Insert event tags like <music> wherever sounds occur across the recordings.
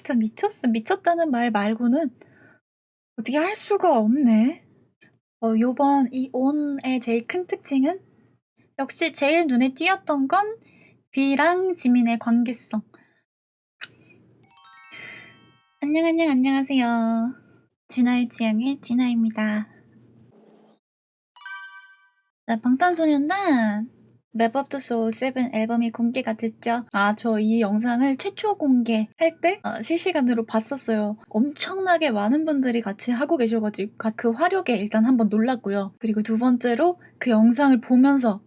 진짜 미쳤어. 미쳤다는 말 말고는 어떻게 할 수가 없네. 어, 요번 이 ON의 제일 큰 특징은 역시 제일 눈에 띄었던 건 비랑 지민의 관계성. 안녕 안녕 안녕하세요. 진아의 취향의 진아입니다. 자, 방탄소년단 Map of the Soul 7 앨범이 공개가 됐죠. 아, 저 이 영상을 최초 공개할 때 어, 실시간으로 봤었어요. 엄청나게 많은 분들이 같이 하고 계셔가지고 가- 그 화력에 일단 한번 놀랐고요. 그리고 두 번째로 그 영상을 보면서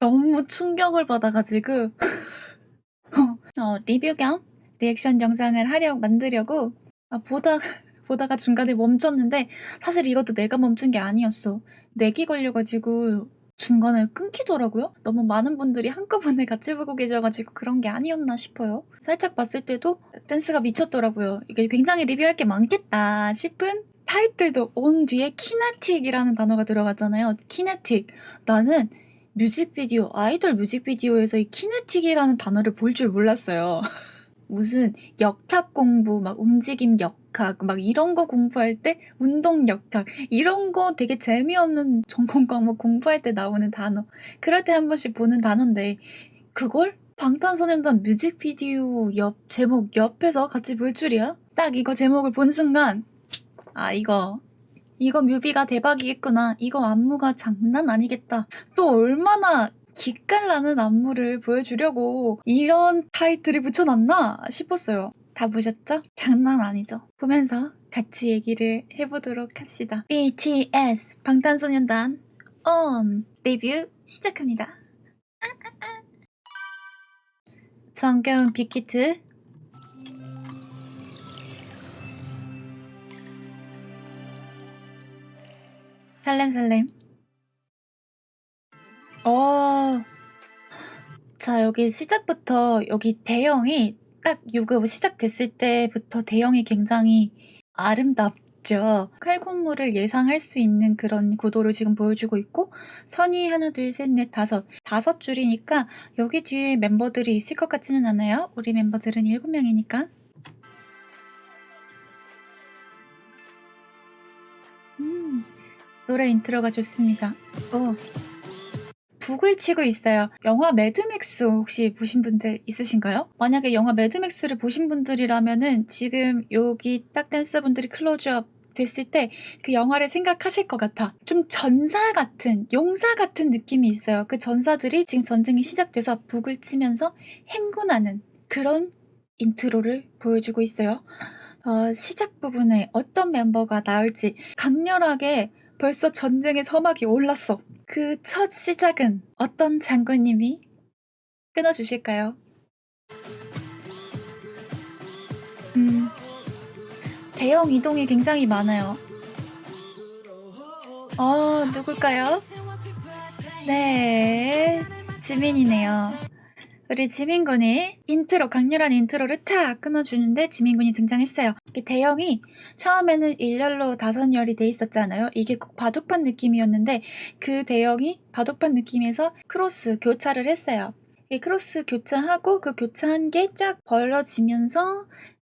너무 충격을 받아가지고 <laughs> 어, 리뷰 겸 리액션 영상을 하려 만들려고 아, 보다 <laughs> 보다가 중간에 멈췄는데 사실 이것도 내가 멈춘 게 아니었어. lag이 걸려가지고 중간에 끊기더라고요. 너무 많은 분들이 한꺼번에 같이 보고 계셔가지고 그런 게 아니었나 싶어요. 살짝 봤을 때도 댄스가 미쳤더라고요. 이게 굉장히 리뷰할 게 많겠다 싶은 타이틀도 ON 뒤에 kinetic이라는 단어가 들어갔잖아요. Kinetic. 나는 뮤직비디오, 아이돌 뮤직비디오에서 이 키네틱이라는 단어를 볼 줄 몰랐어요. <laughs> 무슨 역학 공부, 막 움직임 역 학, 막 이런 거 공부할 때 운동 역학, 이런 거 되게 재미없는 전공 과목 공부할 때 나오는 단어. 그럴 때 한 번씩 보는 단어인데, 그걸 방탄소년단 뮤직비디오 옆, 제목 옆에서 같이 볼 줄이야? 딱 이거 제목을 본 순간, 아, 이거, 이거 뮤비가 대박이겠구나. 이거 안무가 장난 아니겠다. 또 얼마나 기깔나는 안무를 보여주려고 이런 타이틀을 붙여놨나 싶었어요. 다 보셨죠? 장난 아니죠? 보면서 같이 얘기를 해보도록 합시다. BTS 방탄소년단 ON 리뷰 시작합니다. 정겨운 빅히트 살렘살렘 어. 자, 여기 시작부터 여기 대형이 딱 요거 시작됐을 때부터 대형이 굉장히 아름답죠. 칼군무를 예상할 수 있는 그런 구도를 지금 보여주고 있고 선이 하나, 둘, 셋, 넷, 다섯. 다섯 줄이니까 여기 뒤에 멤버들이 있을 것 같지는 않아요. 우리 멤버들은 일곱 명이니까. 음, 노래 intro가 좋습니다. 오. 북을 치고 있어요. 영화 매드맥스 혹시 보신 분들 있으신가요? 만약에 영화 매드맥스를 보신 분들이라면은 지금 여기 딱 댄서분들이 클로즈업 됐을 때 그 영화를 생각하실 것 같아. 좀 전사 같은, 용사 같은 느낌이 있어요. 그 전사들이 지금 전쟁이 시작돼서 북을 치면서 행군하는 그런 intro를 보여주고 있어요. 어, 시작 부분에 어떤 멤버가 나올지 강렬하게 벌써 전쟁의 서막이 올랐어. 그 첫 시작은 어떤 장군님이 끊어주실까요? 음, 대형 이동이 굉장히 많아요. 어, 누굴까요? 네, 지민이네요. 우리 지민군이 인트로, 강렬한 인트로를 탁 끊어주는데 지민군이 등장했어요. 대형이 처음에는 일렬로 다섯 열이 돼 있었잖아요. 이게 꼭 바둑판 느낌이었는데 그 대형이 바둑판 느낌에서 크로스 교차를 했어요. 이 크로스 교차하고 그 교차한 게 쫙 벌어지면서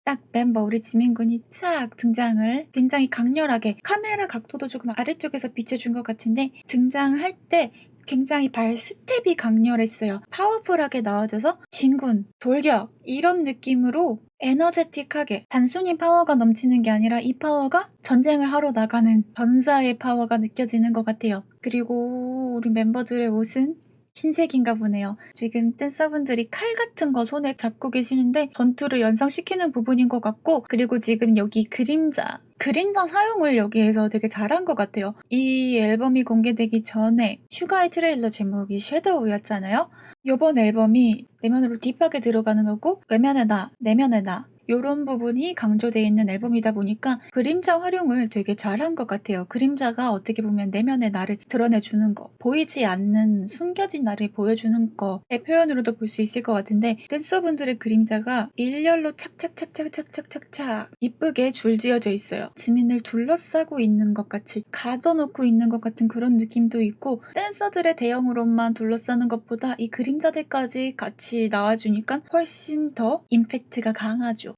딱 멤버 우리 지민군이 쫙 등장을 굉장히 강렬하게 카메라 각도도 조금 아래쪽에서 비춰준 것 같은데 등장할 때 굉장히 발 스텝이 강렬했어요. 파워풀하게 나와줘서 진군, 돌격 이런 느낌으로 에너제틱하게 단순히 파워가 넘치는 게 아니라 이 파워가 전쟁을 하러 나가는 전사의 파워가 느껴지는 것 같아요. 그리고 우리 멤버들의 옷은 흰색인가 보네요. 지금 댄서분들이 칼 같은 거 손에 잡고 계시는데 전투를 연상시키는 부분인 것 같고 그리고 지금 여기 그림자 그림자 사용을 여기에서 되게 잘한 것 같아요. 이 앨범이 공개되기 전에 슈가의 트레일러 제목이 Shadow였잖아요. 이번 앨범이 내면으로 딥하게 들어가는 거고 외면의 나, 내면의 나 이런 부분이 강조되어 있는 앨범이다 보니까 그림자 활용을 되게 잘한 것 같아요. 그림자가 어떻게 보면 내면의 나를 드러내주는 거, 보이지 않는 숨겨진 나를 보여주는 거의 표현으로도 볼 수 있을 것 같은데 댄서분들의 그림자가 일렬로 착착착착착착착착 이쁘게 줄지어져 있어요. 지민을 둘러싸고 있는 것 같이 가둬놓고 있는 것 같은 그런 느낌도 있고 댄서들의 대형으로만 둘러싸는 것보다 이 그림자들까지 같이 나와주니까 훨씬 더 임팩트가 강하죠.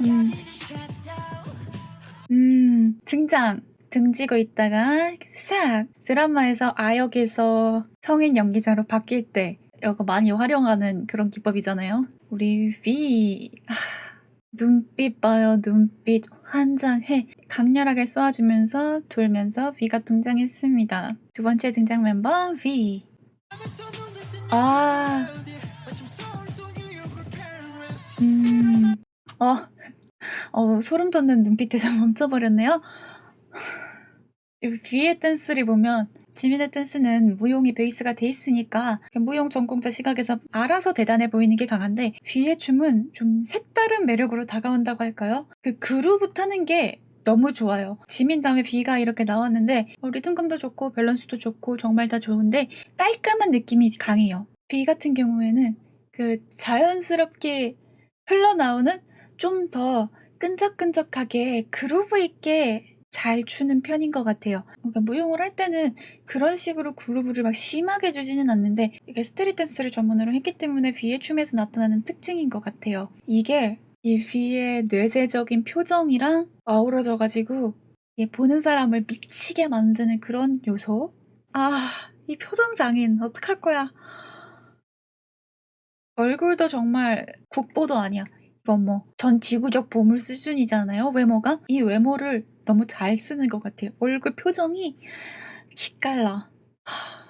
음. 음, 등장. 등지고 있다가 싹 드라마에서 아역에서 성인 연기자로 바뀔 때 이거 많이 활용하는 그런 기법이잖아요. 우리 V 아, 눈빛 봐요 눈빛 환장해 강렬하게 쏘아주면서 돌면서 V가 등장했습니다. 두 번째 등장 멤버 V 아 음, 어, 어, 소름 돋는 눈빛에서 <laughs> 멈춰버렸네요. 이 V의 댄스를 보면 지민의 댄스는 무용이 베이스가 돼 있으니까 무용 전공자 시각에서 알아서 대단해 보이는 게 강한데 V의 춤은 좀 색다른 매력으로 다가온다고 할까요? 그 그루브 타는 게 너무 좋아요. 지민 다음에 V가 이렇게 나왔는데 어, 리듬감도 좋고 밸런스도 좋고 정말 다 좋은데 깔끔한 느낌이 강해요. V 같은 경우에는 그 자연스럽게 흘러나오는 좀 더 끈적끈적하게 그루브 있게 잘 추는 편인 것 같아요. 그러니까 무용을 할 때는 그런 식으로 그루브를 막 심하게 주지는 않는데 이게 스트릿 댄스를 전문으로 했기 때문에 V의 춤에서 나타나는 특징인 것 같아요. 이게 이 V의 뇌세적인 표정이랑 어우러져 가지고 이 보는 사람을 미치게 만드는 그런 요소? 아, 이 표정 장인 어떡할 거야? 얼굴도 정말 국보도 아니야. 이건 뭐 전 지구적 보물 수준이잖아요, 외모가. 이 외모를 너무 잘 쓰는 것 같아요. 얼굴 표정이 기깔나. 하,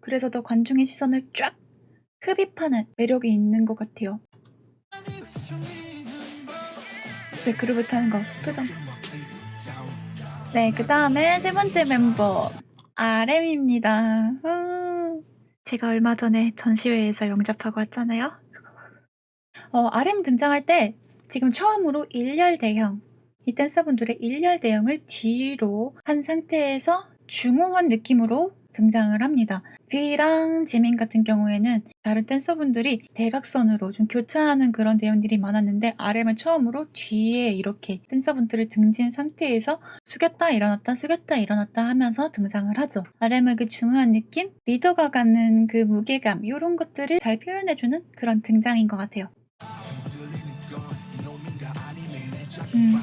그래서 더 관중의 시선을 쫙 흡입하는 매력이 있는 것 같아요. 제 그룹을 타는 거 표정. 네, 그 다음에 세 번째 멤버 RM입니다. 아, 제가 얼마 전에 전시회에서 영접하고 왔잖아요. 어, RM 등장할 때 지금 처음으로 일렬 대형 이 댄서분들의 일렬 대형을 뒤로 한 상태에서 중후한 느낌으로 등장을 합니다. V랑 지민 같은 경우에는 다른 댄서분들이 대각선으로 좀 교차하는 그런 대형들이 많았는데 RM은 처음으로 뒤에 이렇게 댄서분들을 등진 상태에서 숙였다 일어났다 숙였다 일어났다 하면서 등장을 하죠. RM의 그 중후한 느낌, 리더가 갖는 그 무게감 이런 것들을 잘 표현해주는 그런 등장인 것 같아요. 음.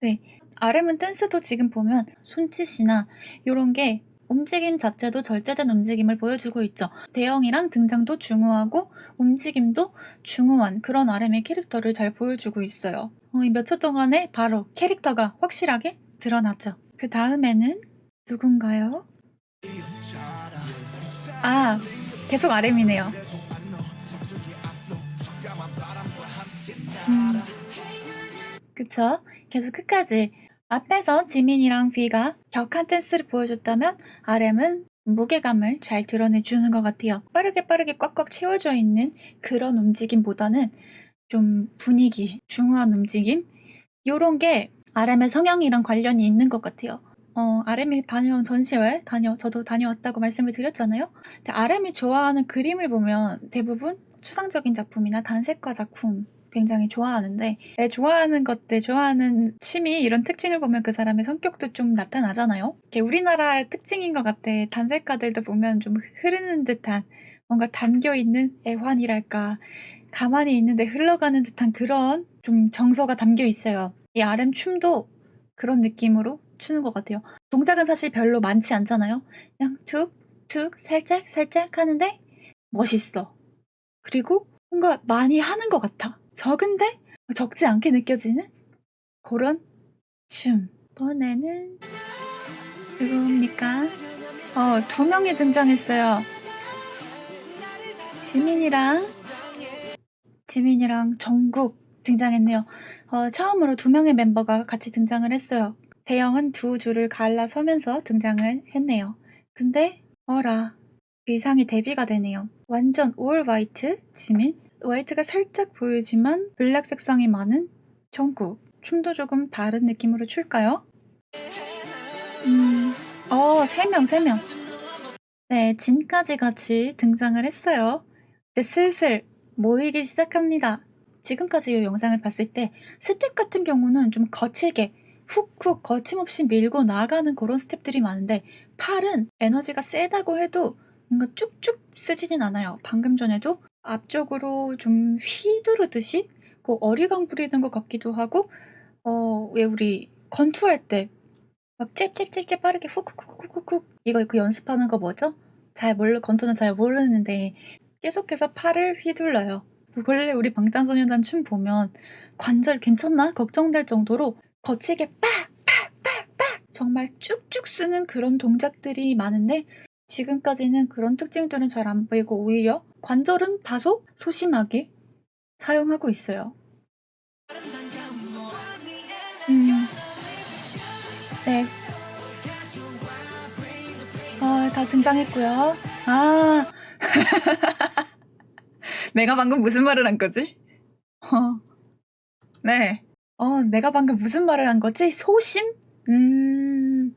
네, RM은 댄스도 지금 보면 손짓이나 이런 게 움직임 자체도 절제된 움직임을 보여주고 있죠. 대형이랑 등장도 중후하고 움직임도 중후한 그런 RM의 캐릭터를 잘 보여주고 있어요. 어, 몇초 동안에 바로 캐릭터가 확실하게 드러나죠. 그 다음에는 누군가요? 아, 계속 RM이네요. 음, 그쵸? 계속 끝까지 앞에서 지민이랑 V가 격한 댄스를 보여줬다면 RM은 무게감을 잘 드러내주는 것 같아요. 빠르게 빠르게 꽉꽉 채워져 있는 그런 움직임보다는 좀 분위기, 중후한 움직임 이런 게 RM의 성향이랑 관련이 있는 것 같아요. 어, RM이 다녀온 전시회 다녀 저도 다녀왔다고 말씀을 드렸잖아요. RM이 좋아하는 그림을 보면 대부분 추상적인 작품이나 단색화 작품 굉장히 좋아하는데 애 좋아하는 것들, 좋아하는 취미 이런 특징을 보면 그 사람의 성격도 좀 나타나잖아요. 이게 우리나라의 특징인 것 같아. 단색가들도 보면 좀 흐르는 듯한 뭔가 담겨 있는 애환이랄까 가만히 있는데 흘러가는 듯한 그런 좀 정서가 담겨 있어요. 이 RM 춤도 그런 느낌으로 추는 것 같아요. 동작은 사실 별로 많지 않잖아요. 그냥 툭, 툭, 살짝, 살짝 하는데 멋있어. 그리고 뭔가 많이 하는 것 같아. 적은데 적지 않게 느껴지는 그런 춤. 이번에는 누구입니까? 어, 두 명이 등장했어요. 지민이랑 지민이랑 정국 등장했네요. 어, 처음으로 두 명의 멤버가 같이 등장을 했어요. 대형은 두 줄을 갈라서면서 등장을 했네요. 근데 어라 의상이 대비가 되네요. 완전 올 화이트 지민 화이트가 살짝 보이지만 블랙 색상이 많은 정국 춤도 조금 다른 느낌으로 출까요? 음, 어, 세 명, 세 명. 네, 진까지 같이 등장을 했어요. 이제 슬슬 모이기 시작합니다. 지금까지 이 영상을 봤을 때 스텝 같은 경우는 좀 거칠게 훅훅 거침없이 밀고 나가는 그런 스텝들이 많은데 팔은 에너지가 세다고 해도 뭔가 쭉쭉 쓰지는 않아요. 방금 전에도 앞쪽으로 좀 휘두르듯이 그 어리광 부리는 것 같기도 하고 어 왜 우리 권투할 때 막 잽잽잽잽 빠르게 훅훅훅훅훅 이거 그 연습하는 거 뭐죠? 잘 몰라 건투는 잘 모르는데 계속해서 팔을 휘둘러요. 원래 우리 방탄소년단 춤 보면 관절 괜찮나 걱정될 정도로 거치게 빡빡빡빡 정말 쭉쭉 쓰는 그런 동작들이 많은데 지금까지는 그런 특징들은 잘 안 보이고 오히려 관절은 다소 소심하게 사용하고 있어요. 음. 네. 어, 다 등장했고요. 아. <laughs> 내가 방금 무슨 말을 한 거지? 어. 네. 어, 내가 방금 무슨 말을 한 거지? 소심? 음.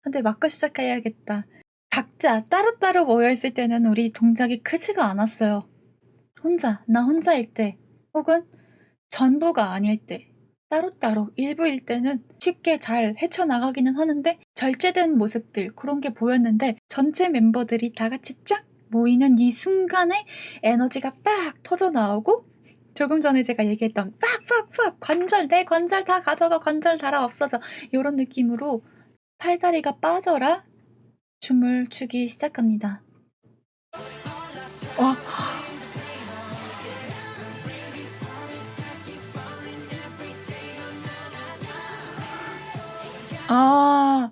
근데 맞고 시작해야겠다. 각자 따로따로 모여있을 때는 우리 동작이 크지가 않았어요. 혼자, 나 혼자일 때, 혹은 전부가 아닐 때, 따로따로 일부일 때는 쉽게 잘 헤쳐나가기는 하는데 절제된 모습들 그런 게 보였는데 전체 멤버들이 다 같이 쫙 모이는 이 순간에 에너지가 빡 터져 나오고 조금 전에 제가 얘기했던 빡빡빡 관절 내 관절 다 가져가 관절 달아 없어져 이런 느낌으로 팔다리가 빠져라 춤을 추기 시작합니다. 와 아,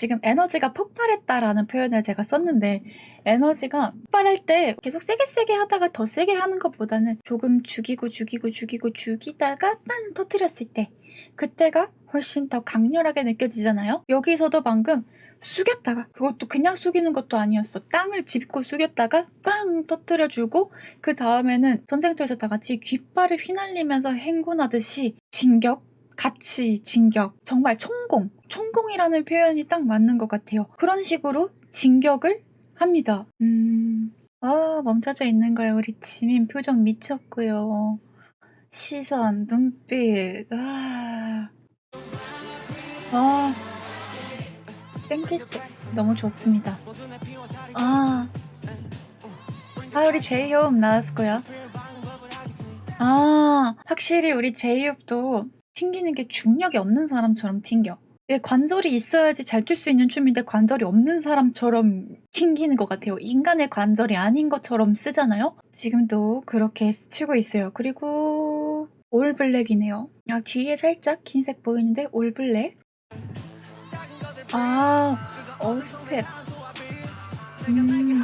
지금 에너지가 폭발했다라는 표현을 제가 썼는데 에너지가 폭발할 때 계속 세게 세게 하다가 더 세게 하는 것보다는 조금 죽이고 죽이고 죽이고 죽이다가 빵 터뜨렸을 때 그때가 훨씬 더 강렬하게 느껴지잖아요. 여기서도 방금 숙였다가 그것도 그냥 숙이는 것도 아니었어. 땅을 짚고 숙였다가 빵 터뜨려주고 그 다음에는 전쟁터에서 다 같이 귓발을 휘날리면서 행군하듯이 진격 같이 진격 정말 총공 총공이라는 표현이 딱 맞는 것 같아요. 그런 식으로 진격을 합니다. 음, 아 멈춰져 있는 거예요. 우리 지민 표정 미쳤고요. 시선, 눈빛, 아, 아, 땡길 때 너무 좋습니다. 아, 아 우리 제이홉 나왔고요. 아, 확실히 우리 제이홉도 튕기는 게 중력이 없는 사람처럼 튕겨. 예, 관절이 있어야지 잘 출 수 있는 춤인데 관절이 없는 사람처럼 튕기는 것 같아요. 인간의 관절이 아닌 것처럼 쓰잖아요? 지금도 그렇게 추고 있어요. 그리고 올블랙이네요. 아, 뒤에 살짝 흰색 보이는데 올블랙. 아, 어, 스텝. 음,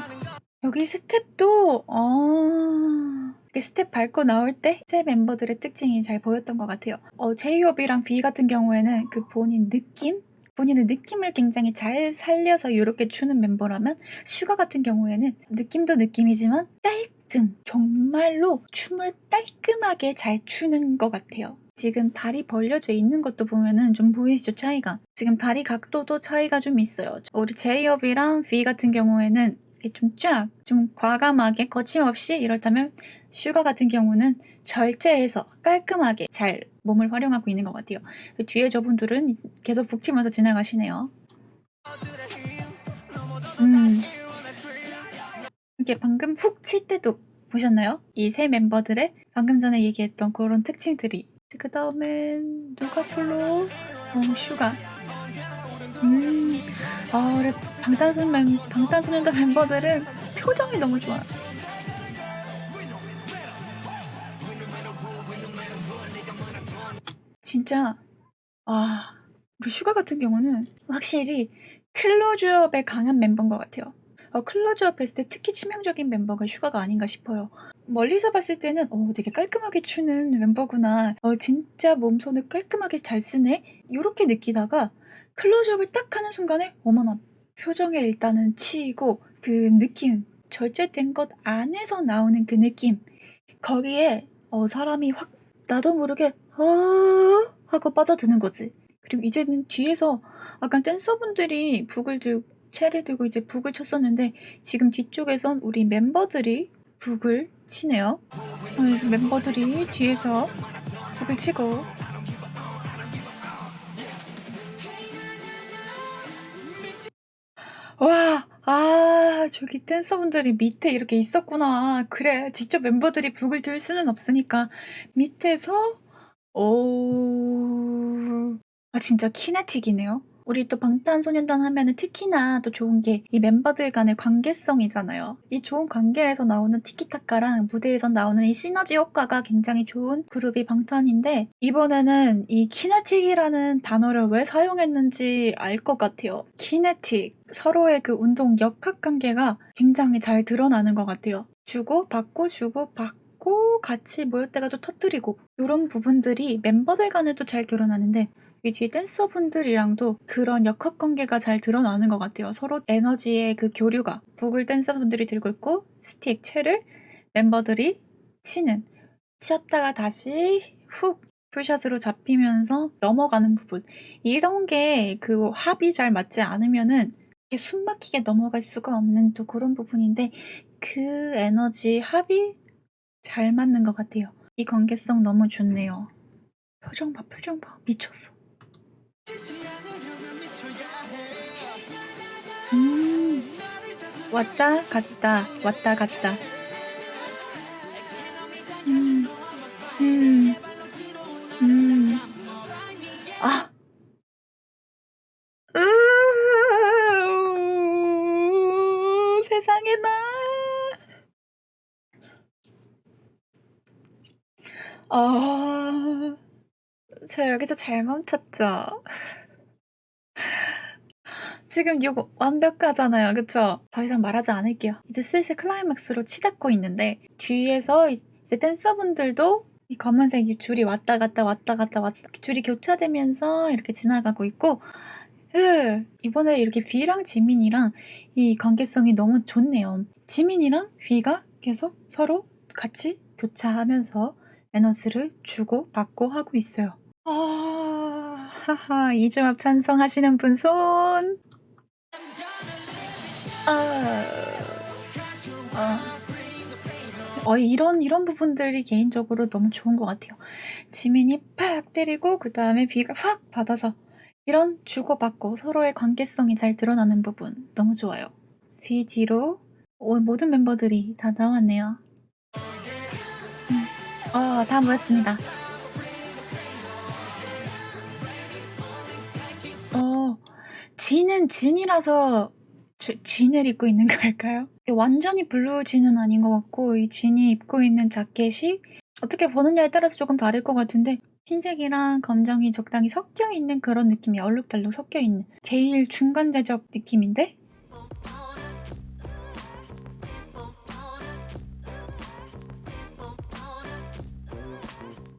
여기 스텝도, 아, 스텝 밟고 나올 때 세 멤버들의 특징이 잘 보였던 것 같아요. 어, 제이홉이랑 V 같은 경우에는 그 본인 느낌? 본인의 느낌을 굉장히 잘 살려서 이렇게 추는 멤버라면 슈가 같은 경우에는 느낌도 느낌이지만 깔끔 정말로 춤을 깔끔하게 잘 추는 것 같아요. 지금 다리 벌려져 있는 것도 보면은 좀 보이시죠 차이가 지금 다리 각도도 차이가 좀 있어요 우리 제이홉이랑 V 같은 경우에는 좀 쫙, 좀 과감하게 거침없이 이렇다면 슈가 같은 경우는 절제해서 깔끔하게 잘 몸을 활용하고 있는 것 같아요. 그 뒤에 저분들은 계속 북치면서 지나가시네요. 음. 이게 방금 훅 칠 때도 보셨나요? 이 세 멤버들의 방금 전에 얘기했던 그런 특징들이 그 다음엔 누가 솔로? 어, 슈가 음, 아, 우리 방탄소년, 방탄소년단 멤버들은 표정이 너무 좋아. 진짜, 아, 우리 슈가 같은 경우는 확실히 클로즈업에 강한 멤버인 것 같아요. 어, 클로즈업 했을 때 특히 치명적인 멤버가 슈가가 아닌가 싶어요. 멀리서 봤을 때는 어, 되게 깔끔하게 추는 멤버구나. 어, 진짜 몸선을 깔끔하게 잘 쓰네. 이렇게 느끼다가 클로즈업을 딱 하는 순간에 어머나 표정에 일단은 치이고 그 느낌 절제된 것 안에서 나오는 그 느낌. 거기에 어, 사람이 확 나도 모르게 어 하고 빠져드는 거지. 그리고 이제는 뒤에서 아까 댄서분들이 북을 들고 채를 들고 이제 북을 쳤었는데 지금 뒤쪽에선 우리 멤버들이 북을 치네요. 어, 멤버들이 뒤에서 북을 치고 와, 아, 저기 댄서분들이 밑에 이렇게 있었구나. 그래, 직접 멤버들이 북을 들 수는 없으니까 밑에서 오, 아 진짜 키네틱이네요. 우리 또 방탄소년단 하면은 특히나 또 좋은 게 이 멤버들 간의 관계성이잖아요. 이 좋은 관계에서 나오는 티키타카랑 무대에서 나오는 이 시너지 효과가 굉장히 좋은 그룹이 방탄인데 이번에는 이 키네틱이라는 단어를 왜 사용했는지 알 것 같아요. 키네틱. 서로의 그 운동 역학 관계가 굉장히 잘 드러나는 것 같아요. 주고 받고 주고 받고 같이 모일 때가 또 터뜨리고 이런 부분들이 멤버들 간에도 잘 드러나는데 이 뒤에 댄서분들이랑도 그런 역학 관계가 잘 드러나는 것 같아요. 서로 에너지의 그 교류가 북을 댄서분들이 들고 있고 스틱, 채를 멤버들이 치는 치었다가 다시 훅 풀샷으로 잡히면서 넘어가는 부분 이런 게 그 합이 잘 맞지 않으면은 숨 막히게 넘어갈 수가 없는 또 그런 부분인데 그 에너지 합이 잘 맞는 것 같아요. 이 관계성 너무 좋네요. 표정 봐, 표정 봐. 미쳤어. 음, 왔다 갔다, 왔다 갔다. 음, 음, 음. 아. 으, 세상에 나. 아, 저 여기서 잘 멈췄죠? <laughs> 지금 이거 완벽하잖아요. 그쵸? 더 이상 말하지 않을게요. 이제 슬슬 클라이맥스로 치닫고 있는데 뒤에서 이제 댄서분들도 이 검은색 이 줄이 왔다 갔다 왔다 갔다 왔다 줄이 교차되면서 이렇게 지나가고 있고 으, 이번에 이렇게 뷔랑 지민이랑 이 관계성이 너무 좋네요. 지민이랑 뷔가 계속 서로 같이 교차하면서 에너지를 주고 받고 하고 있어요. 아, 하하, 이중합 찬성하시는 분 손. 아, 아. 어, 이런, 이런 부분들이 개인적으로 너무 좋은 것 같아요. 지민이 팍 때리고, 그 다음에 V가 확 받아서, 이런 주고받고 서로의 관계성이 잘 드러나는 부분 너무 좋아요. 뒤 뒤로 오, 모든 멤버들이 다 나왔네요. 음. 어, 다 모였습니다. 진은 진이라서 주- 진을 입고 있는 <laughs> 걸까요? 완전히 블루 진은 아닌 것 같고 이 진이 입고 있는 자켓이 어떻게 보느냐에 따라서 조금 다를 것 같은데 흰색이랑 검정이 적당히 섞여 있는 그런 느낌이 얼룩덜룩 섞여 있는 제일 중간 대적 느낌인데